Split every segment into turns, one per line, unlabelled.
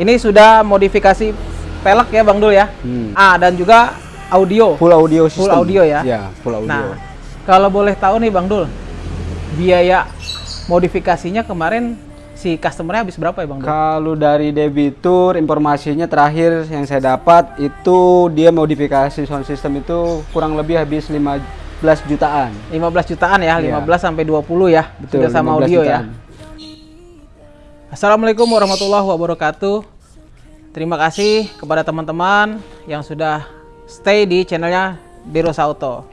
Ini sudah modifikasi pelek ya Bang Dul ya.
Hmm.
Ah dan juga audio.
Full audio
Full
system.
audio ya?
Ya, full audio.
Nah, kalau boleh tahu nih Bang Dul, biaya modifikasinya kemarin si customernya habis berapa ya Bang Dul?
Kalau dari debitur informasinya terakhir yang saya dapat itu dia modifikasi sound system itu kurang lebih habis 15 jutaan.
15 jutaan ya,
Iya.
15 sampai 20 ya.
Betul,
Sudah sama
15
audio
jutaan.
ya. Assalamualaikum warahmatullahi wabarakatuh. Terima kasih kepada teman-teman yang sudah stay di channelnya Derosa Auto.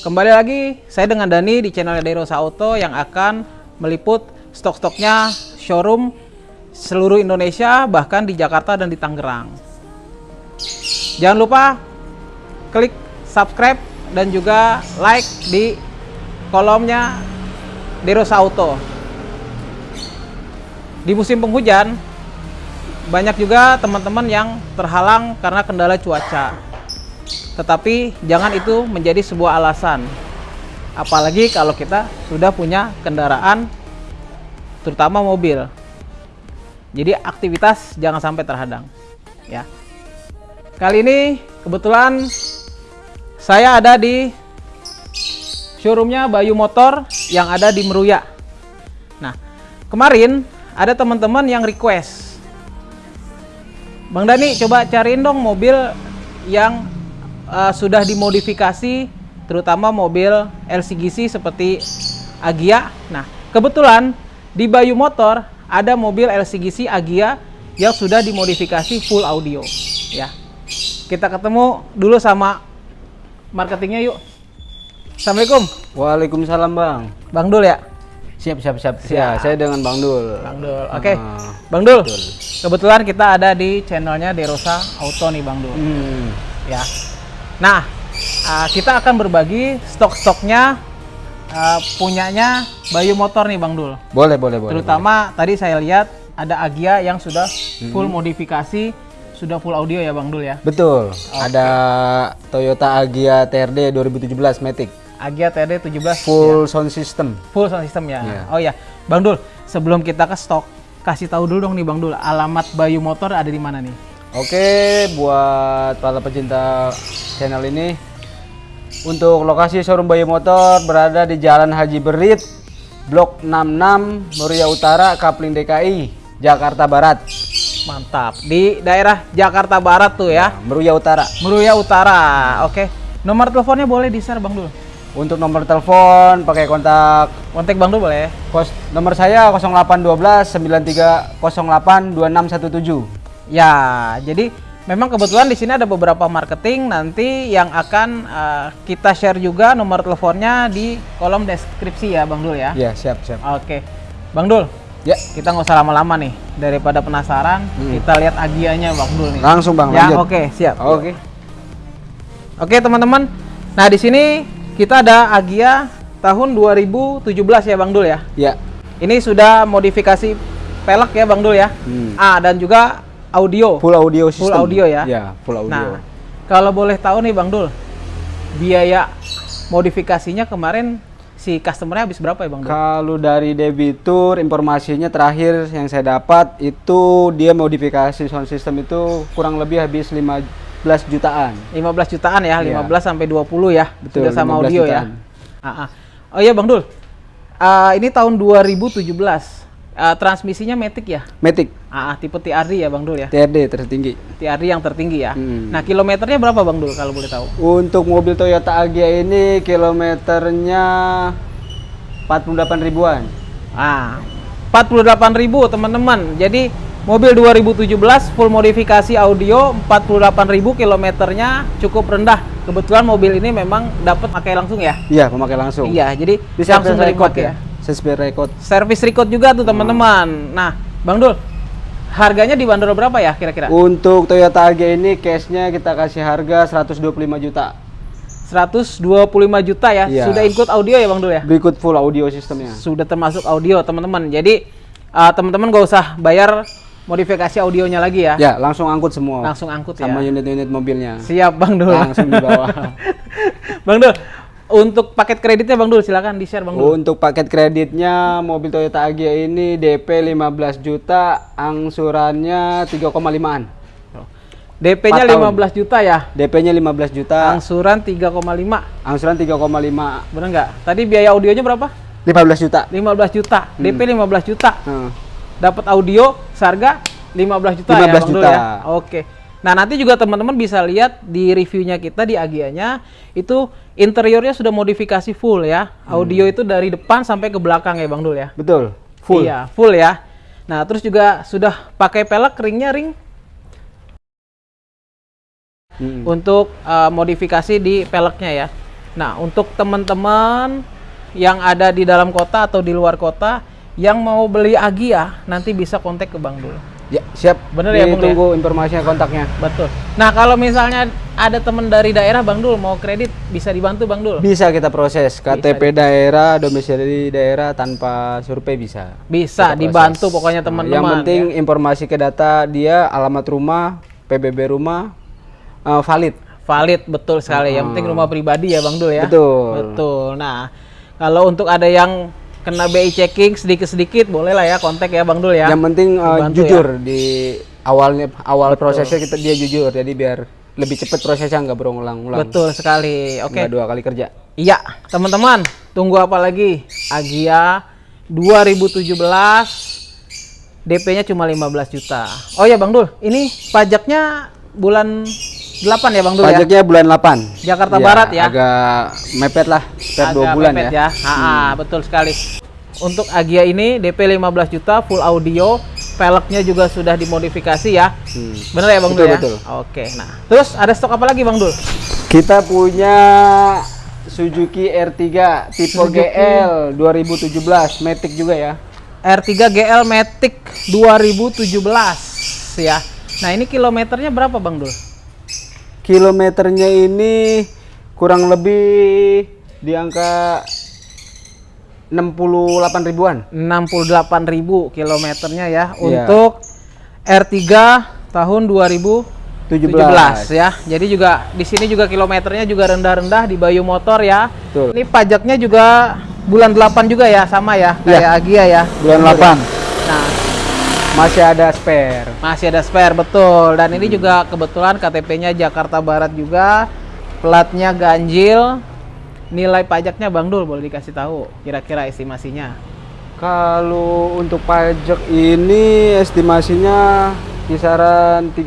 Kembali lagi saya dengan Dani di channelnya Derosa Auto yang akan meliput stok-stoknya showroom seluruh Indonesia bahkan di Jakarta dan di Tangerang. Jangan lupa klik subscribe dan juga like di kolomnya Derosa Auto. Di musim penghujan, banyak juga teman-teman yang terhalang karena kendala cuaca. Tetapi jangan itu menjadi sebuah alasan. Apalagi kalau kita sudah punya kendaraan terutama mobil. Jadi aktivitas jangan sampai terhadang, ya. Kali ini kebetulan saya ada di showroomnya Bayu Motor yang ada di Meruya. Nah, kemarin ada teman-teman yang request, Bang Dani coba cariin dong mobil yang uh, sudah dimodifikasi, terutama mobil LCGC seperti Agia. Nah, kebetulan di Bayu Motor ada mobil LCGC Agia yang sudah dimodifikasi full audio, ya. Kita ketemu dulu sama marketingnya yuk. Assalamualaikum,
Waalaikumsalam, Bang.
Bang Dul ya.
Siap, siap, siap.
Siap.
Ya, saya dengan Bang Dul.
Bang Dul. Oke.
Ah,
Bang Dul.
betul.
Kebetulan kita ada di channelnya Derosa Auto nih Bang Dul.
Hmm.
Ya. Nah, uh, kita akan berbagi stok-stoknya uh, punyanya Bayu Motor nih Bang Dul.
Boleh, boleh, boleh.
Terutama tadi saya lihat ada Agia yang sudah full modifikasi, sudah full audio ya Bang Dul ya.
Betul. Ada Toyota Agya TRD 2017 Matic.
Agia TD 17
Full sound system.
full sound system ya.
Iya.
Oh ya, Bang Dul, sebelum kita ke stok, kasih tahu dulu dong nih Bang Dul, alamat Bayu Motor ada di mana nih?
Oke, buat para pecinta channel ini, untuk lokasi showroom Bayu Motor berada di Jalan Haji Berit, Blok 66, Muria Utara, Kapling DKI, Jakarta Barat.
Mantap. Di daerah Jakarta Barat tuh ya.
Meruya Utara.
Meruya Utara. Oke. Nomor teleponnya boleh di-share Bang Dul.
Untuk nomor telepon pakai kontak
Kontak Bang Dul boleh.
kos nomor saya 0812 9308 2617.
Ya, jadi memang kebetulan di sini ada beberapa marketing nanti yang akan eh, kita share juga nomor teleponnya di kolom deskripsi ya Bang Dul ya.
Ya, siap, siap.
Oke. Bang Dul,
Ya,
kita nggak usah lama-lama nih. Daripada penasaran, kita lihat agianya Bang Dul nih.
langsung Bang
ya,
lanjut.
oke, siap.
Oke.
Oke, teman-teman. Nah, di sini kita ada Agia tahun 2017 ya Bang Dul ya.
Ya.
Ini sudah modifikasi pelek ya Bang Dul ya.
Hmm.
Ah, dan juga audio.
Full audio system.
Full audio ya?
Ya, full audio.
Nah, kalau boleh tahu nih Bang Dul, biaya modifikasinya kemarin si customernya habis berapa ya Bang Dul?
Kalau dari debitur informasinya terakhir yang saya dapat itu dia modifikasi sound system itu kurang lebih habis 15 jutaan.
15 jutaan ya,
Iya.
15 sampai 20 ya.
Betul,
Sudah sama
15
audio
jutaan.
ya. Ah, ah. Oh iya Bang Dul. Ah, ini tahun 2017. Ah, transmisinya Matic ya?
Matic
Ah, tipe TRD ya Bang Dul ya.
TRD tertinggi.
TRD yang tertinggi ya.
Hmm.
Nah, kilometernya berapa Bang Dul kalau boleh tahu?
Untuk mobil Toyota Agya ini kilometernya 48 ribuan.
Ah, 48.000 teman-teman. Jadi mobil 2017 full modifikasi audio 48.000 kilometernya cukup rendah. Kebetulan mobil ini memang dapat pakai langsung ya.
Iya, pemakai langsung.
Iya, jadi
Bisa
langsung
record
pakai
ya. Service record.
Service record juga tuh teman-teman. Nah, Bang Dul, harganya dibanderol berapa ya kira-kira?
Untuk Toyota Agya ini cashnya kita kasih harga 125 juta.
125 juta ya.
Iya.
Sudah include audio ya Bang Dul ya?
Berikut full audio sistemnya.
Sudah termasuk audio teman-teman. Jadi uh, teman-teman gak usah bayar modifikasi audionya lagi ya.
Ya, langsung angkut semua.
Langsung angkut
sama
ya.
unit-unit mobilnya.
Siap Bang Dul.
Langsung dibawa.
Bang Dul, untuk paket kreditnya Bang Dul silakan di-share Bang Dul.
Untuk paket kreditnya mobil Toyota Agya ini DP 15 juta, angsurannya 3,5an.
DP-nya 15 juta ya.
DP-nya 15 juta,
Angsuran 3,5.
angsuran 3,5
Bener nggak? Tadi biaya audionya berapa?
15 juta.
15 juta. DP 15 juta.
Nah,
Dapat audio seharga 15 juta ya
15
Bang Dul
juta.
ya. Oke. Nah, nanti juga teman-teman bisa lihat di reviewnya kita di Agianya itu interiornya sudah modifikasi full ya. Audio itu dari depan sampai ke belakang ya Bang Dul ya.
betul. Full.
Iya, full ya. Nah, terus juga sudah pakai pelek ringnya ring
Mm.
untuk uh, modifikasi di peleknya ya. Nah, untuk teman-teman yang ada di dalam kota atau di luar kota yang mau beli Agia, nanti bisa kontak ke Bang Dul.
Ya, siap.
Bener ya, Bung,
Tunggu informasinya kontaknya.
Betul. Nah, kalau misalnya ada teman dari daerah Bang Dul mau kredit, bisa dibantu Bang Dul?
Bisa kita proses KTP daerah, domisili daerah tanpa survei bisa.
Bisa dibantu pokoknya
Nah,
teman-teman.
Yang penting
ya.
informasi ke data dia, alamat rumah, PBB rumah eh, valid.
valid betul sekali. Yang penting rumah pribadi ya Bang Dul ya.
Betul.
Betul. Nah, kalau untuk ada yang kena BI checking sedikit-sedikit boleh lah ya kontak ya Bang Dul ya.
Yang penting eh,
Dibantu
jujur di awalnya awal prosesnya kita dia jujur, jadi biar lebih cepat prosesnya nggak berulang-ulang.
Betul sekali. Oke.
Nggak dua kali kerja.
Iya, teman-teman, tunggu apa lagi? Agia 2017 DP-nya cuma 15 juta. Oh ya Bang Dul, ini pajaknya bulan 8 ya Bang Dul ya?
Pajaknya bulan 8.
Jakarta
Iya,
Barat ya?
Agak mepet lah, dua
Agak
bulan
mepet
ya.
Ha, ha, betul sekali. Untuk Agia ini DP 15 juta full audio, velgnya juga sudah dimodifikasi ya.
Hmm.
Bener ya Bang
Betul,
Dul ya?
betul.
Oke, nah. Terus ada stok apa lagi Bang Dul?
Kita punya Suzuki R3 tipe
Suzuki.
GL 2017, Matic juga ya.
R3 GL Matic 2017 ya. Nah, ini kilometernya berapa Bang Dul?
Kilometernya ini kurang lebih di angka 68 ribuan.
68.000 kilometernya ya
Iya.
untuk R3 tahun 2017
17.
ya. Jadi juga di sini juga kilometernya juga rendah-rendah di Bayu Motor ya.
Betul.
Ini pajaknya juga bulan 8 juga ya sama ya kayak Agia ya.
Bulan 8. Masih ada spare.
masih ada spare betul dan ini juga kebetulan KTP-nya Jakarta Barat juga. Platnya ganjil. Nilai pajaknya Bang Dul boleh dikasih tahu kira-kira estimasinya.
Kalau untuk pajak ini estimasinya kisaran 3,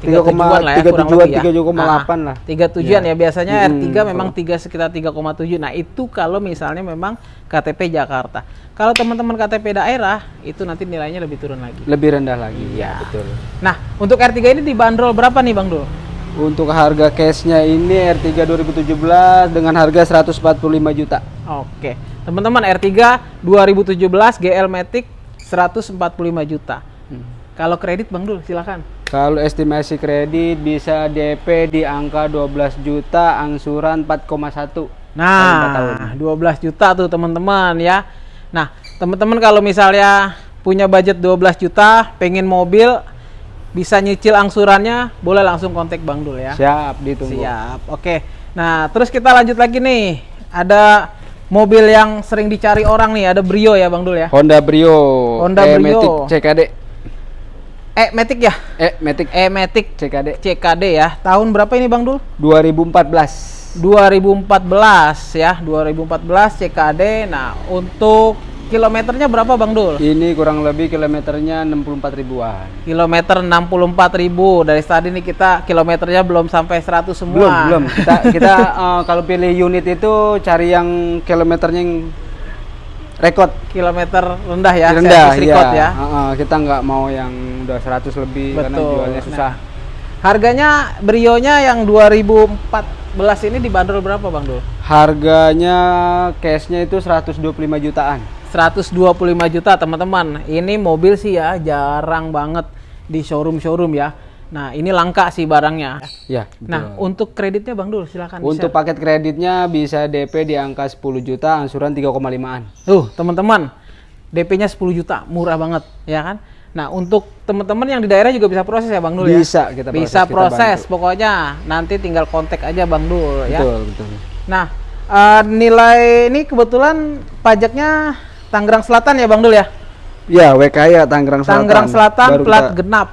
tiga tujuan lah ya
tiga tujuan,
ya.
tiga koma delapan
Ah,
lah.
tiga tujuan
Iya.
ya biasanya
Hmm,
R3 memang tiga sekitar 3,7 nah itu kalau misalnya memang KTP Jakarta kalau teman-teman KTP daerah itu nanti nilainya lebih turun lagi
Lebih rendah lagi,
Iya.
ya betul.
nah untuk R3 ini dibanderol berapa nih Bang Dul?
Untuk harga cashnya ini R3 2017 dengan harga 145 juta.
Oke teman-teman R3 2017 GL Matic 145 juta
Hmm.
kalau kredit Bang Dul silakan
Kalau estimasi kredit bisa DP di angka 12 juta, angsuran 4,1. lima tahun.
Nah, 12 juta tuh teman-teman ya. Nah, teman-teman kalau misalnya punya budget 12 juta, pengen mobil, bisa nyicil angsurannya, boleh langsung kontak Bang Dul ya.
Siap, ditunggu.
Siap. Oke. Nah, terus kita lanjut lagi nih. Ada mobil yang sering dicari orang nih, ada Brio ya Bang Dul ya.
Honda Brio.
Honda Brio.
Matic CKD.
Eh, Matic ya?
Eh, Matic
Eh, Matic
CKD.
CKD ya. Tahun berapa ini Bang Dul?
2014.
2014 ya, 2014 CKD. Nah, untuk kilometernya berapa Bang Dul?
Ini kurang lebih kilometernya 64 ribuan.
Kilometer 64.000 dari tadi nih kita kilometernya belum sampai 100 semua.
Belum, belum. Kita kita eh, kalau pilih unit itu cari yang kilometernya yang rekod
Kilometer rendah ya,
rendah
record ya.
Heeh, kita nggak mau yang udah 100 lebih karena
Betul.
jualnya susah.
Nah, harganya Brio-nya yang 2014 ini dibanderol berapa Bang Dul?
Harganya cashnya itu 125 jutaan.
125 juta teman-teman. Ini mobil sih ya jarang banget di showroom-showroom ya. Nah, ini langka sih barangnya.
Ya.
Nah, untuk kreditnya Bang Dul silakan
Untuk paket kreditnya bisa DP di angka 10 juta, angsuran 3,5an.
Tuh, teman-teman, DP-nya 10 juta, murah banget, ya kan? Nah, untuk teman-teman yang di daerah juga bisa proses ya Bang Dul ya?
Bisa kita proses,
Bisa
kita
proses,
bantu.
pokoknya nanti tinggal kontak aja Bang Dul ya.
Betul, betul.
Nah, eh, nilai ini kebetulan pajaknya Tangerang Selatan ya Bang Dul ya?
Ya, WKY Tangerang Selatan.
Tangerang Selatan
Baru
plat
kita
genap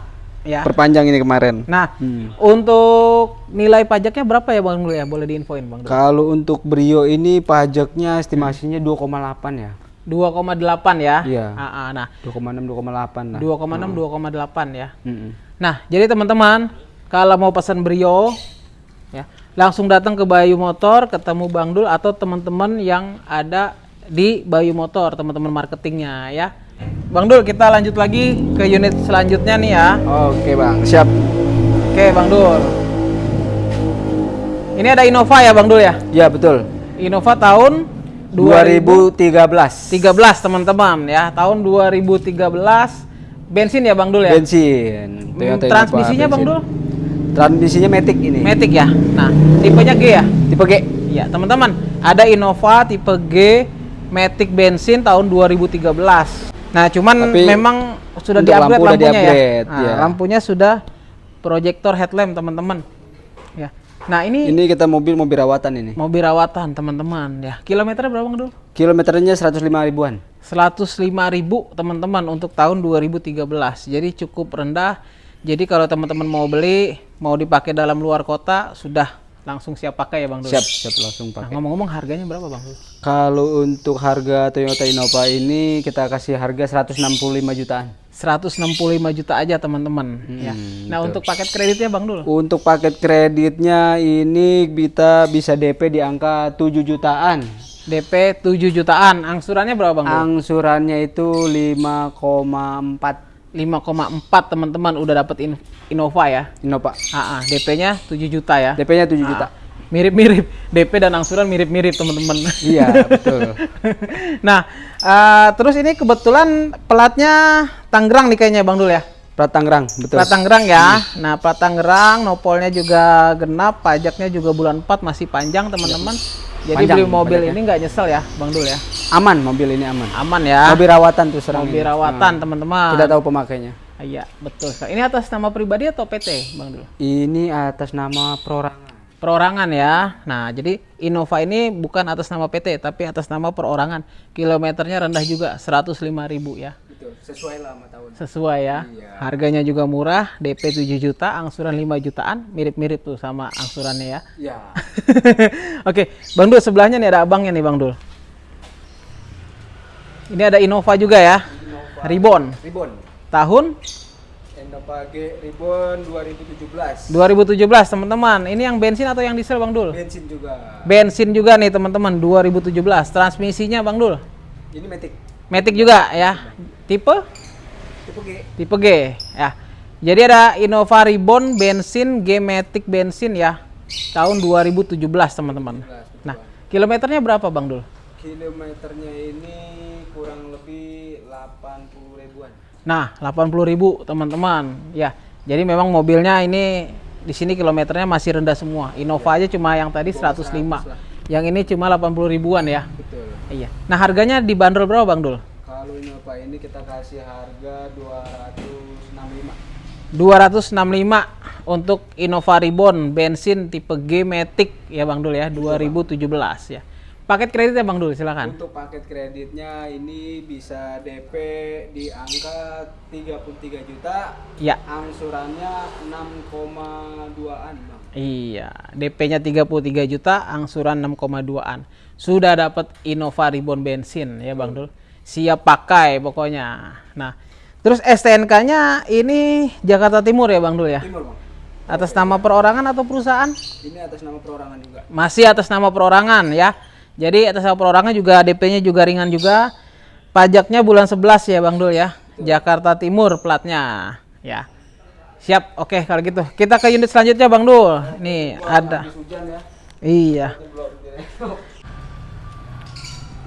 ya.
Perpanjang ini kemarin.
Nah,
Hmm.
untuk nilai pajaknya berapa ya Bang Dul ya? Boleh diinfoin Bang Dul?
Kalau untuk Brio ini pajaknya estimasinya 2,8 ya.
2,8 ya.
Iya.
Ah, ah, nah,
2,6 2,8 lah.
2,6 2,8 ya. Nah, jadi teman-teman, kalau mau pesan Brio ya, langsung datang ke Bayu Motor, ketemu Bang Dul atau teman-teman yang ada di Bayu Motor, teman-teman marketingnya ya. Bang Dul, kita lanjut lagi ke unit selanjutnya nih ya.
Oke, Bang. Siap.
Oke, Bang Dul. Ini ada Innova ya, Bang Dul ya?
Ya, betul.
Innova tahun 2013
2013.
teman-teman ya. Tahun 2013 bensin ya, Bang Dul ya?
Bensin.
Hmm,
Toyota
Transmisinya Bang
bensin.
Dul?
Transmisinya Matic ini.
Matic ya. Nah, tipenya G ya?
Tipe G.
Iya, teman-teman, ada Innova tipe G Matic bensin tahun 2013. Nah, cuman
Tapi
memang sudah di-upgrade
lampu
lampunya ya.
di-upgrade,
Nah,
ya.
lampunya sudah projector headlamp, teman-teman. Nah, ini,
Ini kita mobil mobil rawatan ini.
mobil rawatan, teman-teman ya. Kilometernya berapa, Bang Dul?
Kilometernya 105 ribuan.
105.000 teman-teman untuk tahun 2013. Jadi cukup rendah. Jadi kalau teman-teman mau beli, mau dipakai dalam luar kota, sudah langsung siap pakai ya Bang Dul.
Siap, siap langsung
Nah,
pakai.
ngomong-ngomong harganya berapa Bang Dul?
Kalau untuk harga Toyota Innova ini kita kasih harga 165 jutaan.
165 juta aja teman-teman ya. Nah, untuk paket kreditnya Bang Dul.
Untuk paket kreditnya ini kita bisa DP di angka 7 jutaan.
DP 7 jutaan. Angsurannya berapa Bang Dul?
Angsurannya itu 5,4
5,4 teman-teman udah dapet in- Innova ya.
Innova.
Ah, ah, DP-nya 7 juta ya.
DP-nya 7 juta.
Mirip-mirip. DP dan angsuran mirip-mirip teman-teman.
Iya, betul.
nah, eh, terus ini kebetulan pelatnya Tangerang nih kayaknya Bang Dul ya.
Plat Tangerang, betul.
Plat Tangerang ya. Nah, plat Tangerang, nopolnya juga genap, pajaknya juga bulan 4 masih panjang teman-teman. Jadi
Panjang
beli mobil ini nggak nyesel ya, Bang Dul ya.
Aman mobil ini aman.
Aman ya.
Mobil rawatan tuh serang
Mobil
ini.
rawatan teman-teman.
Kita tahu pemakainya.
Iya, betul. Ini atas nama pribadi atau PT, Bang Dul?
Ini atas nama perorangan.
Perorangan ya. Nah, jadi Innova ini bukan atas nama PT, tapi atas nama perorangan. Kilometernya rendah juga, 105.000 ya.
Betul, sesuai lah sama tahun.
Sesuai ya. Harganya juga murah, DP 7 juta, angsuran 5 jutaan, mirip-mirip tuh sama angsurannya ya.
Ya.
Oke, Bang Dul sebelahnya nih ada abangnya nih Bang Dul. Ini ada Innova juga ya. Ribbon.
Ribbon.
Tahun
Innova G Ribbon 2017.
2017 teman-teman. Ini yang bensin atau yang diesel Bang Dul?
Bensin juga.
Bensin juga nih teman-teman 2017. Transmisinya Bang Dul.
Ini Matic.
Matic juga ya. Tipe
Tipe G.
tipe G ya. Jadi ada Innova Ribbon bensin G Matic bensin ya. Tahun 2017 teman-teman. Nah, kilometernya berapa Bang Dul?
Kilometernya ini kurang lebih 80 ribuan.
Nah, 80.000 teman-teman. Ya. Jadi memang mobilnya ini di sini kilometernya masih rendah semua. Innova aja cuma yang tadi 105. Yang ini cuma 80 ribuan ya.
Betul.
Iya. Nah, harganya dibanderol berapa Bang Dul?
Kalau Innova ini kita kasih harga 265.
265 untuk Innova Ribbon bensin tipe G Matic ya Bang Dul ya 2017 ya. Paket kreditnya Bang Dul silakan.
Untuk paket kreditnya ini bisa DP di angka 33 juta,
Ya.
angsurannya 6,2an, Bang.
Iya, DP-nya 33 juta, angsuran 6,2-an. Sudah dapat Innova Ribbon bensin ya Bang Dul. Siap pakai pokoknya. Nah, terus STNK-nya ini Jakarta Timur ya Bang Dul ya?
Timur, Bang.
Atas nama perorangan atau perusahaan?
Ini atas nama perorangan juga.
Masih atas nama perorangan ya. Jadi atas nama perorangan juga DP-nya juga ringan juga. Pajaknya bulan 11 ya Bang Dul ya. Jakarta Timur platnya ya. Siap. Oke kalau gitu. Kita ke unit selanjutnya Bang Dul. Nih ada.
Hujan ya.
Iya.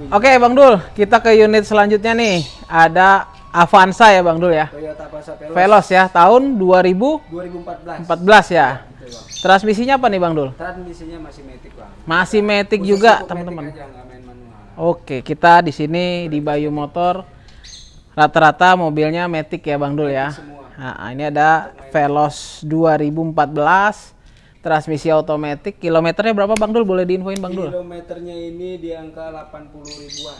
Oke Bang Dul, kita ke unit selanjutnya nih. Ada Avanza ya Bang Dul ya.
Toyota Pasa Veloz
Veloz ya, tahun 2014
2014.
ya.
Betul, Bang.
Transmisinya apa nih Bang Dul?
Transmisinya masih Matic, Bang.
Masih Matic
Khusus
juga teman-teman. Oke, kita di sini di Bayu Motor Rata-rata mobilnya Matic ya Bang Dul ya. Nah, ini ada Veloz 2014 transmisi otomatis. Kilometernya berapa Bang Dul? Boleh diinfoin Bang Dul?
Kilometernya ini di angka 80 ribuan.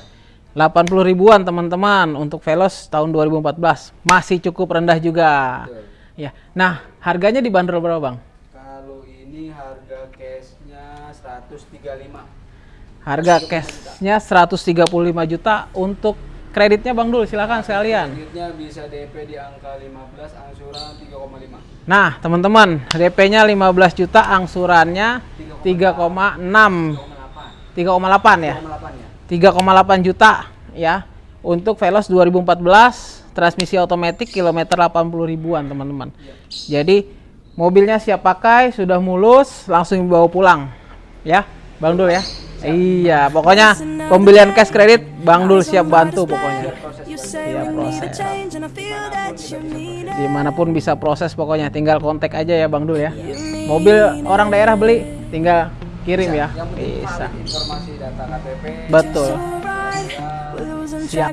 80 ribuan teman-teman untuk Veloz tahun 2014. Masih cukup rendah juga.
Betul.
Ya. Nah, harganya dibanderol berapa, Bang?
Kalau ini harga cashnya 135.
Harga cashnya 135 juta untuk kreditnya Bang Dul. Silakan sekalian.
Kreditnya bisa DP di angka 15, angsuran 3,5.
Nah, teman-teman, DP-nya 15 juta, angsurannya 3,6
3,8.
3,8 ya.
3,8 ya.
3,8 juta ya untuk Veloz 2014 transmisi otomatis kilometer 80 ribuan teman-teman. Jadi mobilnya siap pakai, sudah mulus, langsung dibawa pulang. Ya, Bang Dul ya. Iya, pokoknya pembelian cash kredit Bang Dul siap bantu pokoknya. Siap proses. Di mana pun bisa proses pokoknya, tinggal kontak aja ya Bang Dul ya. Mobil orang daerah beli, tinggal kirim ya. Bisa. Betul. Siap.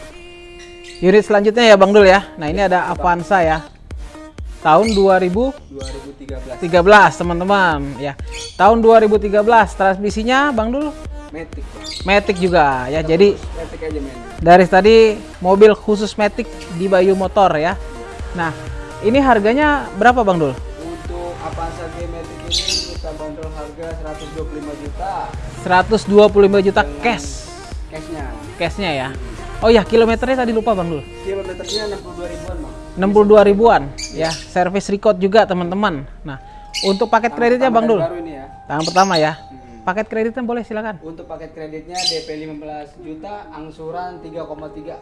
unit selanjutnya ya Bang Dul ya. Nah, ini ada Avanza ya. Tahun 2013
2013.
teman-teman ya. Tahun 2013 transmisinya Bang Dul
Matic.
Matic juga ya. Jadi
Matic aja mainnya.
dari tadi mobil khusus Matic di Bayu Motor ya. Nah, ini harganya berapa Bang Dul?
Untuk Avanza G Matic ini kita bandrol harga 125 juta
125 juta cash.
cashnya.
Cashnya ya. Oh ya, kilometernya tadi lupa Bang Dul.
Kilometernya 62 ribuan bang.
62 ribuan ya. Service record juga teman-teman. Nah, untuk paket kreditnya Bang Dul.
Baru ini ya.
Pertama ya.
Hmm.
Paket kreditnya boleh silakan.
Untuk paket kreditnya DP 15 juta, angsuran 3,3.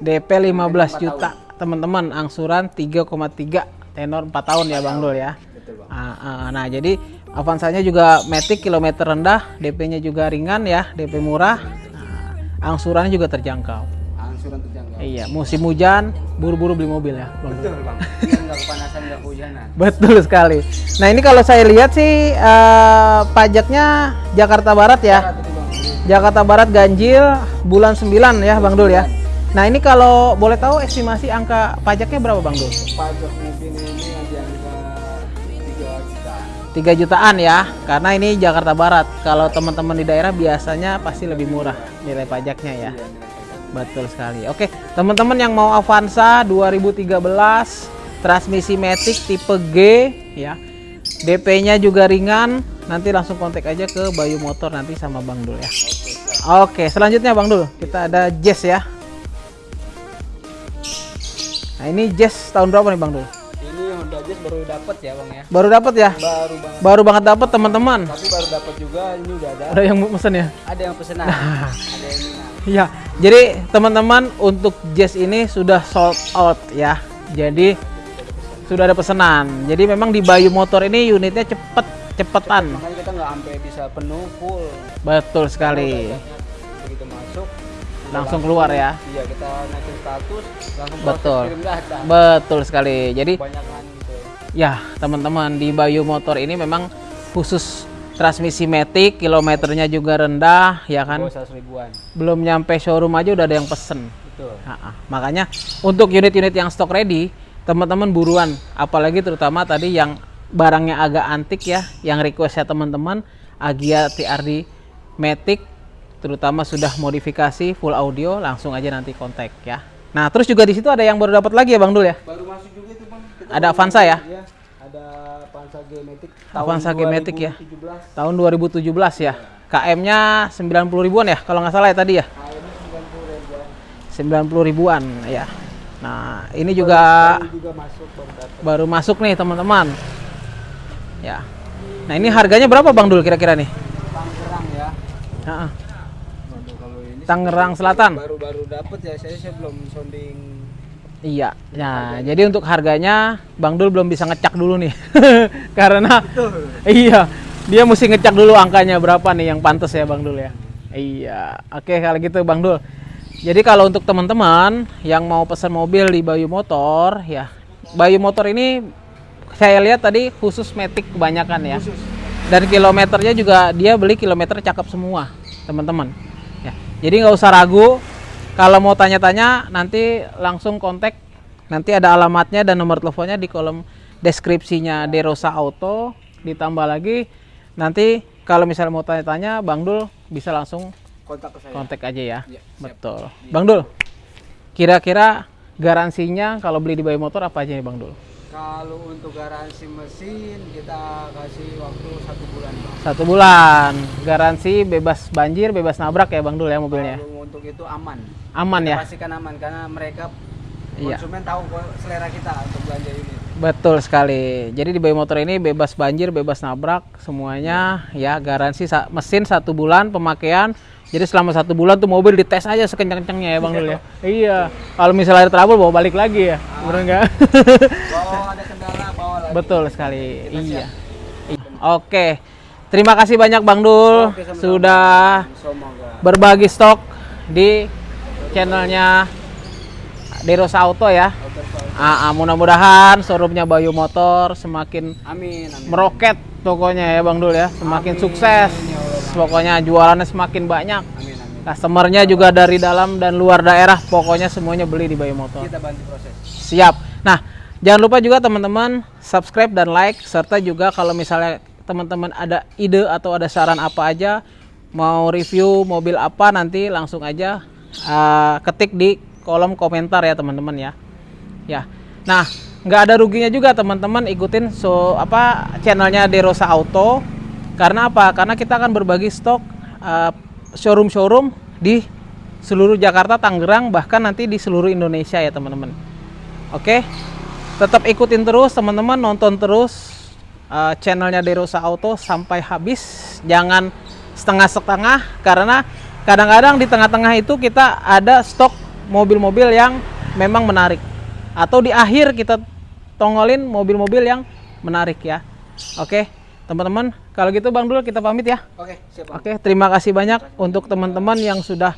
DP 15 juta, teman-teman. Angsuran 3,3 tenor 4 tahun ya Bang Dul ya.
Betul bang.
Ah, ah, nah, jadi Avanzanya juga Matic kilometer rendah, DP-nya juga ringan ya, DP murah. Angsurannya juga terjangkau.
Angsuran terjangkau.
Iya, musim hujan, buru-buru beli mobil ya.
Betul bang. Ini nggak kepanasan nggak kehujanan.
Betul sekali. Nah, ini kalau saya lihat sih eh, pajaknya Jakarta Barat ya. Jakarta Barat ganjil bulan 9 ya Bang Dul ya. Nah ini kalau boleh tahu estimasi angka pajaknya berapa Bang Dul?
Pajak mobil ini 3 jutaan
ya, karena ini Jakarta Barat. Kalau teman-teman di daerah biasanya pasti lebih murah nilai pajaknya ya.
Iya.
Betul sekali. Oke, teman-teman yang mau Avanza 2013 transmisi Matic tipe G ya. DP-nya juga ringan. Nanti langsung kontak aja ke Bayu Motor nanti sama Bang Dul ya. Oke, selanjutnya Bang Dul, kita ada Jazz ya. Nah, ini Jazz tahun berapa nih Bang Dul?
Baru dapat ya bang ya.
Baru dapat ya?
Baru banget.
Baru banget dapat teman-teman.
Tapi baru dapat juga ini udah ada.
Ada yang mesen ya?
Ada yang pesenan. ada yang.
Iya, jadi teman-teman untuk Jazz ini sudah sold out ya. Jadi sudah ada pesanan. Jadi memang di Bayu Motor ini unitnya cepet cepetan.
Makanya kita nggak sampai bisa penuh full.
Betul sekali.
Begitu masuk
Langsung keluar ya.
Iya kita naikin status langsung
Betul.
kirim data.
Betul sekali. Jadi
Banyakan gitu.
Ya teman-teman di Bayu Motor ini memang khusus transmisi Matic, kilometernya juga rendah ya kan.
100 ribuan.
Belum nyampe showroom aja udah ada yang pesen.
Betul.
Ha-ha. Makanya untuk unit-unit yang stok ready, teman-teman buruan. Apalagi terutama tadi yang barangnya agak antik ya, yang requestnya teman-teman Agia TRD Matic, terutama sudah modifikasi full audio, langsung aja nanti kontak ya. Nah terus juga di situ ada yang baru dapat lagi ya Bang Dul ya?
Baru masuk juga itu bang. Kita
Ada
baru
Avanza ya?
Iya. Ada Avanza G-Matic.
Avanza G-Matic ya?
2017.
Tahun 2017 ya. KM-nya 90 ribuan ya, kalau nggak salah ya tadi ya.
Ini 90 ribuan.
90 ribuan ya. Nah, ini juga
juga masuk baru
baru masuk nih teman-teman. Ya. Nah, ini harganya berapa Bang Dul kira-kira nih?
Tangerang ya.
Heeh.
Waduh, kalau ini
Tangerang Selatan.
baru-baru dapat ya saya saya belum sounding
Iya. Nah, jadi untuk harganya Bang Dul belum bisa ngecek dulu nih. Karena iya, dia mesti ngecek dulu angkanya berapa nih yang pantas ya Bang Dul ya. Iya. Oke, kalau gitu Bang Dul. Jadi kalau untuk teman-teman yang mau pesan mobil di Bayu Motor ya. Bayu Motor ini saya lihat tadi khusus metik kebanyakan ya. Dan kilometernya juga dia beli kilometer cakep semua, teman-teman. Ya. Jadi nggak usah ragu. Kalau mau tanya-tanya nanti langsung kontak. Nanti ada alamatnya dan nomor teleponnya di kolom deskripsinya Derosa Auto. Ditambah lagi nanti kalau misalnya mau tanya-tanya, Bang Dul bisa langsung
kontak ke saya.
kontak aja ya.
Siap.
Betul. Bang Dul, kira-kira garansinya kalau beli di Bayu Motor apa aja nih Bang Dul?
Kalau untuk garansi mesin kita kasih waktu satu bulan bang.
Satu bulan, garansi bebas banjir, bebas nabrak ya Bang Dul ya mobilnya.
Kalau untuk itu aman.
Aman
Kita
ya?
Pastikan aman karena mereka
Iya.
konsumen tahu selera kita untuk belanja ini.
Betul sekali. Jadi di Bayu Motor ini bebas banjir, bebas nabrak, semuanya ya garansi sa- mesin satu bulan pemakaian. Jadi selama satu bulan tuh mobil dites aja sekencang-kencangnya ya Bang Dul ya. Iya. Kalau misalnya ada trouble bawa balik lagi ya. Bener nggak?
Kalau ada kendala bawa lagi.
Betul sekali. Iya. I- Oke. Terima kasih banyak Bang Dul
Oke,
sudah
Semoga.
berbagi stok di channelnya Derosa Auto ya. Ah, ah, mudah-mudahan showroomnya Bayu Motor semakin
Amin, amin.
meroket pokoknya ya Bang Dul ya, semakin sukses. Pokoknya jualannya semakin banyak.
Amin, amin.
Customernya juga dari dalam dan luar daerah, pokoknya semuanya beli di Bayu Motor.
Kita bantu proses.
Siap. Nah, jangan lupa juga teman-teman subscribe dan like serta juga kalau misalnya teman-teman ada ide atau ada saran apa aja mau review mobil apa nanti langsung aja uh, ketik di kolom komentar ya teman-teman ya. Ya. Nah, nggak ada ruginya juga teman-teman ikutin so apa channelnya Derosa Auto. Karena apa? Karena kita akan berbagi stok uh, showroom-showroom di seluruh Jakarta, Tangerang, bahkan nanti di seluruh Indonesia ya teman-teman. Oke, tetap ikutin terus teman-teman, nonton terus uh, channelnya Derosa Auto sampai habis. Jangan setengah-setengah karena kadang-kadang di tengah-tengah itu kita ada stok mobil-mobil yang memang menarik. Atau di akhir kita tongolin mobil-mobil yang menarik ya. Oke, teman-teman, kalau gitu Bang Dul kita pamit ya.
Oke, siap. Bang.
Oke, terima kasih banyak untuk teman-teman yang sudah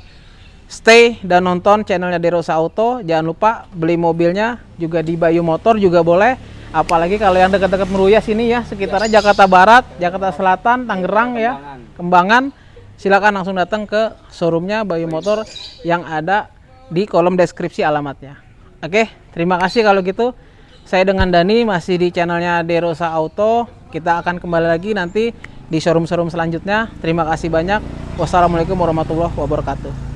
stay dan nonton channelnya Derosa Auto. Jangan lupa beli mobilnya juga di Bayu Motor juga boleh. Apalagi kalau yang dekat-dekat Meruya sini ya, sekitarnya Jakarta Barat, Jakarta Selatan, Tangerang ya, Kembangan. Silakan langsung datang ke showroomnya Bayu Motor yang ada di kolom deskripsi alamatnya. Oke, terima kasih kalau gitu. Saya dengan Dani masih di channelnya Derosa Auto. Kita akan kembali lagi nanti di showroom-showroom selanjutnya. Terima kasih banyak. Wassalamualaikum warahmatullahi wabarakatuh.